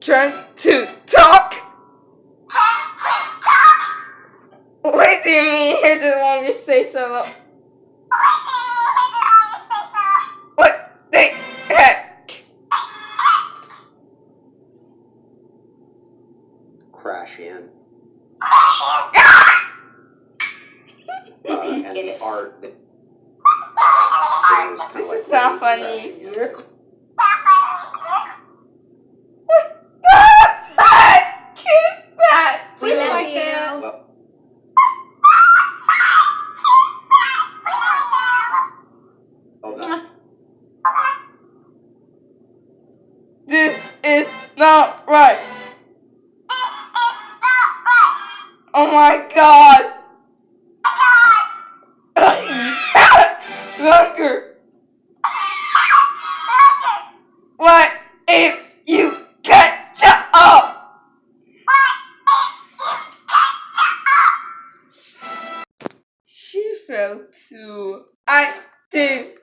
trying to talk? Why do you mean hair doesn't longer so low? What the heck? Crash in. Crash in. uh, and the art that. This is not funny.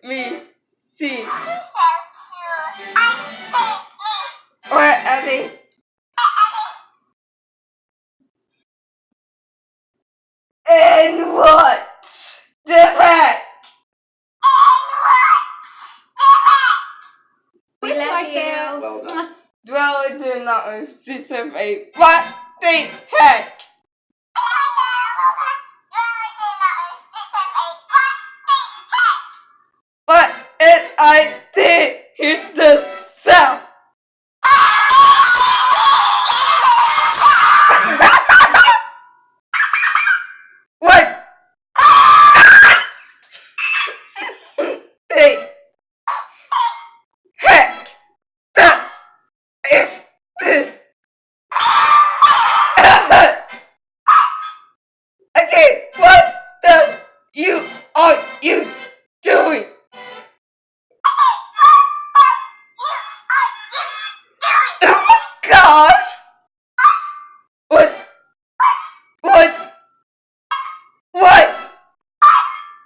Me see. What are they? And what? The heck? We love you. Well done. Dweller did not receive a what the heck?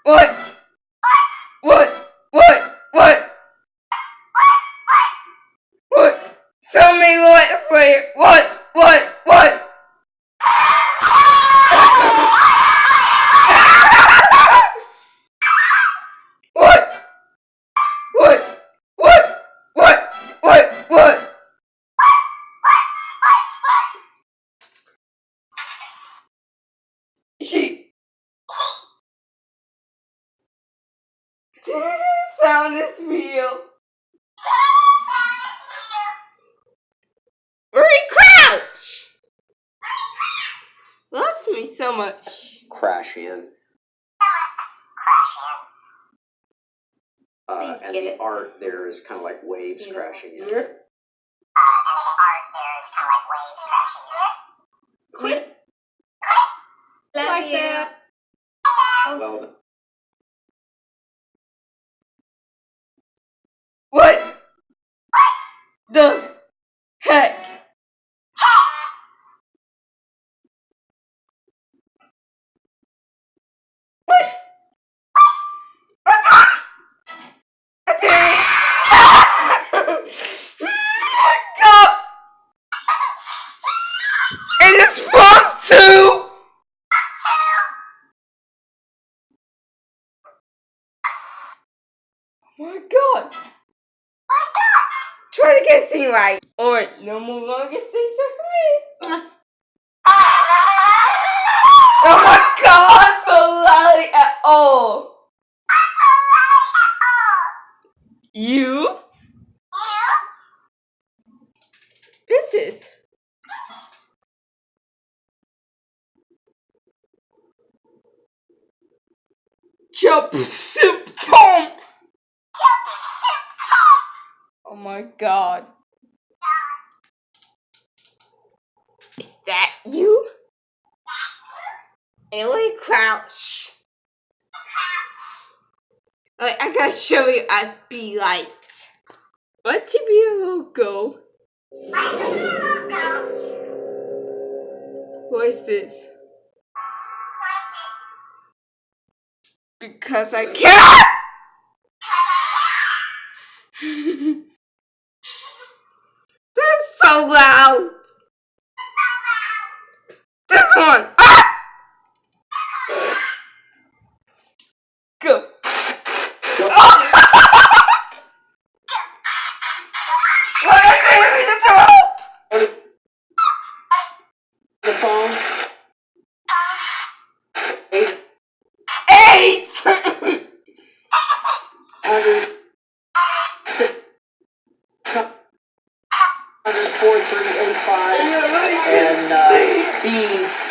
What? What? What? What? What? What? Tell me what, Flair. What? Sound is real. Very crouch. Lost me so much. Crash in. Uh, and the it. art there is kind of like waves Beautiful. crashing in. We love you. Well the heck? Ha! What? It is supposed to! Get seen right. Or no more longer stay for me. Oh my god, so loud at all. You? This is. Jump symptom. Oh my god. Is that you? Ellie Crouch. I gotta show you a be light. What to be a logo? What is this? Because I can't! Four three eight five and uh, B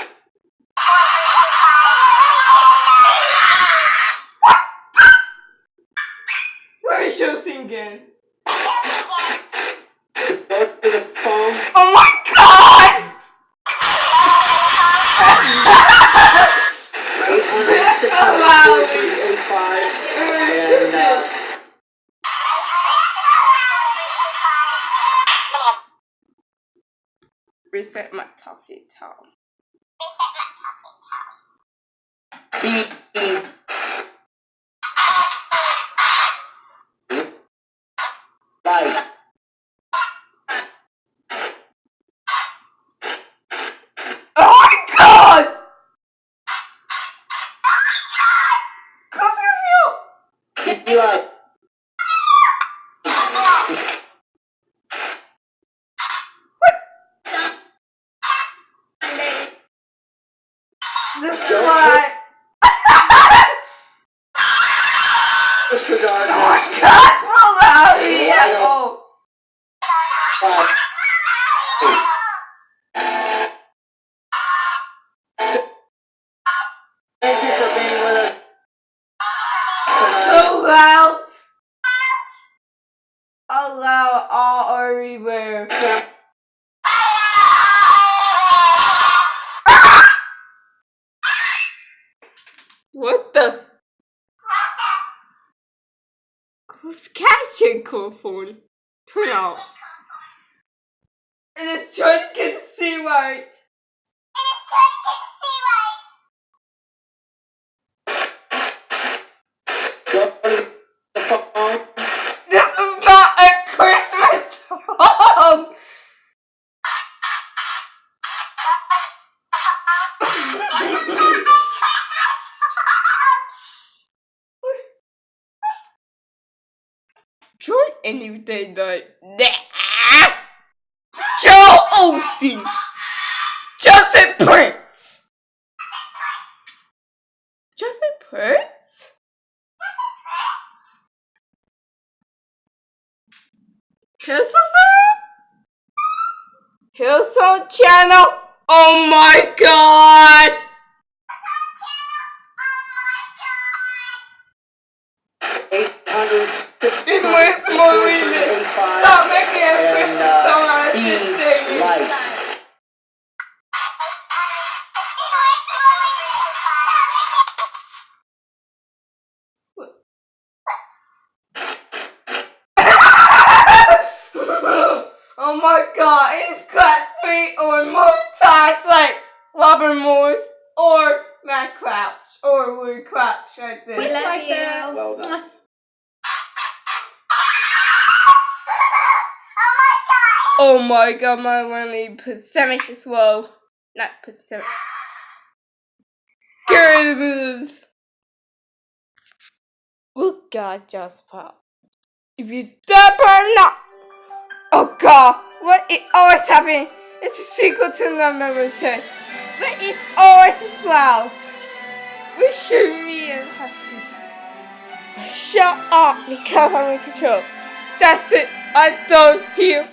talkie tom. B light. Oh my god! B light. This is Loud all everywhere. What the? Who's catching cool phone? Turn off. And it's trying to get the C right. Anything like that. Joel Osteen! Justin Prince! Justin Prince? Christopher? Hillsong Channel? Oh my god! Eight hundred six It hundred was four more reason. Stop making a and Christmas song uh, out of this light. oh my god, it's got three or more times like Robert Morris or Matt Crouch or Woody Crouch right there. We love Like you. that. Well done. Oh my god, my money percentage as well. Not percentage. Get booze. Oh god, pop. If you dump or not. Oh god, what it always happening? It's a sequel to number 10. But it's always a loud. We should be in houses. Shut up because I'm in control. That's it. I don't hear